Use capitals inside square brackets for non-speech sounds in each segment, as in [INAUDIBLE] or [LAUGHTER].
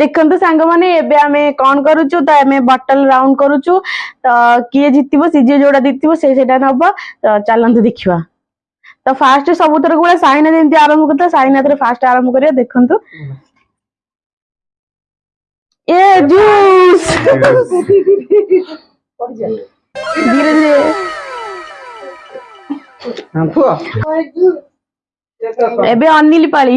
ଦେଖନ୍ତୁ ସାଙ୍ଗମାନେ ଏବେ ଆମେ କ'ଣ କରୁଛୁ ତ ଆମେ ବଟଲ ରାଉଣ୍ଡ କରୁଛୁ ତ କିଏ ଜିତିବ ସିଏ ଯୋଉଟା ଜିତିବ ସେ ସେଇଟା ନବ ତ ଚାଲନ୍ତୁ ଦେଖିବା ତ ଫାଷ୍ଟ ସବୁଥର ଗୁଡା ସାଇନା ଯେମିତି ଆରମ୍ଭ କରିଥିଲା ସାଇନା ଥରେ ଫାଷ୍ଟ ଆରମ୍ଭ କରିବା ଦେଖନ୍ତୁ ଏ ଜୁସ୍ ଧୀରେ ଧୀରେ ଏବେ ଅନିଲ ପାଳି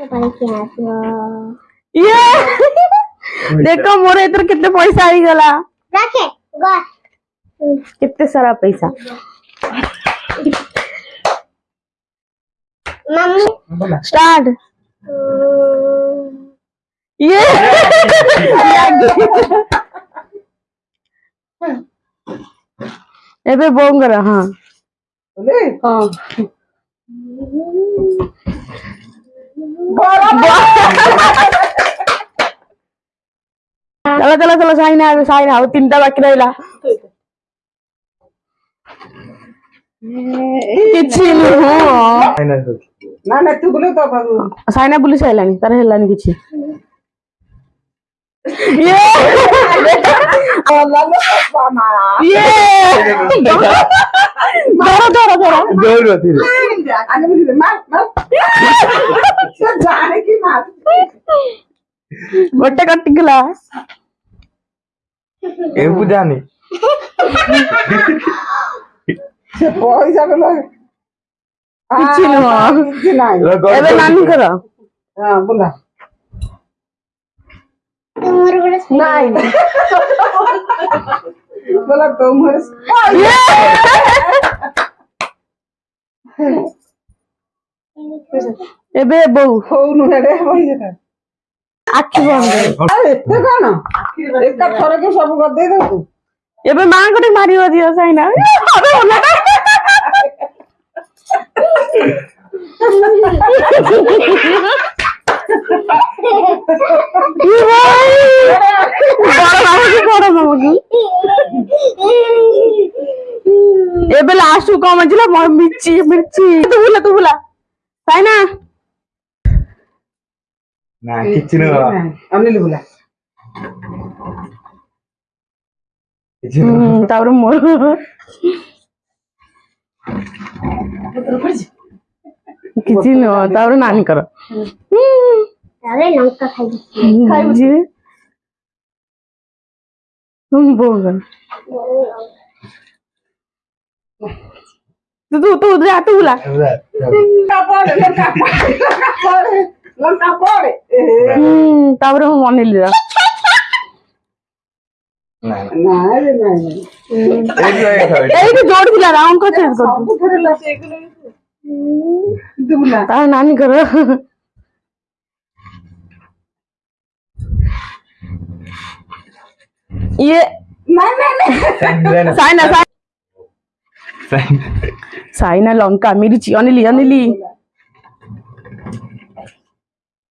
ये देखो तो मोरे इधर कितने पैसा आई गला रखे कितने सारा पैसा मम्मी स्टार्ट ये एबे [LAUGHS] बोंगरा हां हां চলো চলো চলো সাইনা আসবে সাইনা ও তিনটা বাকি রইলা କିଛି ନୁହଁ ସାଇନା ବୁଲି ସାରିଲାଣି ତାର ହେଲାନି କିଛି ଧର ଧର ଧର ஒட்ட கட்டிக்கலா এরপর জানি পয়সা গুলো কিছু নাই এবার নানি করো হ্যাঁ বলা তোমার করে নাই বলা তোমার এবে বউ হউ নুহে রে হই যেটা ଆଖି ବନ୍ଦ ଏତେ କଣ ଏକା ଥରକେ ସବୁ କରିଦେଇ ଦବୁ ଏବେ ମାଆଙ୍କୁ ଟିକେ ମାରିବ ଦିଅ ସାଇନା ଏବେ ଲାଷ୍ଟକୁ କଣ ମିର୍ଚି ମିର୍ଚି ତୁ ବୁଲା ତୁ ବୁଲା ସାଇନା না কিচ্ছু না আমি লিবুলা তারপরে মোর କିଛି ନୁହଁ ତାପରେ ନାନୀଙ୍କର ତୁ ତୁ ହାତ ବୁଲା ଲଙ୍କା ପଡେ ତାପରେ ମୁଁ ମନେଇଲି ନାନୀଙ୍କର ଇଏ ସାଇନା ସାଇନା ଲଙ୍କା ମିରିଚି ଅନିଲି ଅନିଲି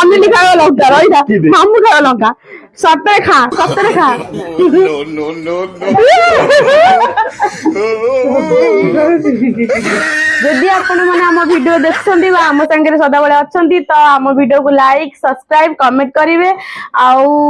অন্যলি খাওয়া লঙ্কা রই না মাম্মু খাওয়া লঙ্কা সত্তরে খা সত্তরে খা যদি আপন মানে আমার ভিডিও দেখছন্তি বা আমার সাঙ্গে সদাবেলে অছন্তি তো আমার ভিডিও কু লাইক সাবস্ক্রাইব কমেন্ট করিবে আউ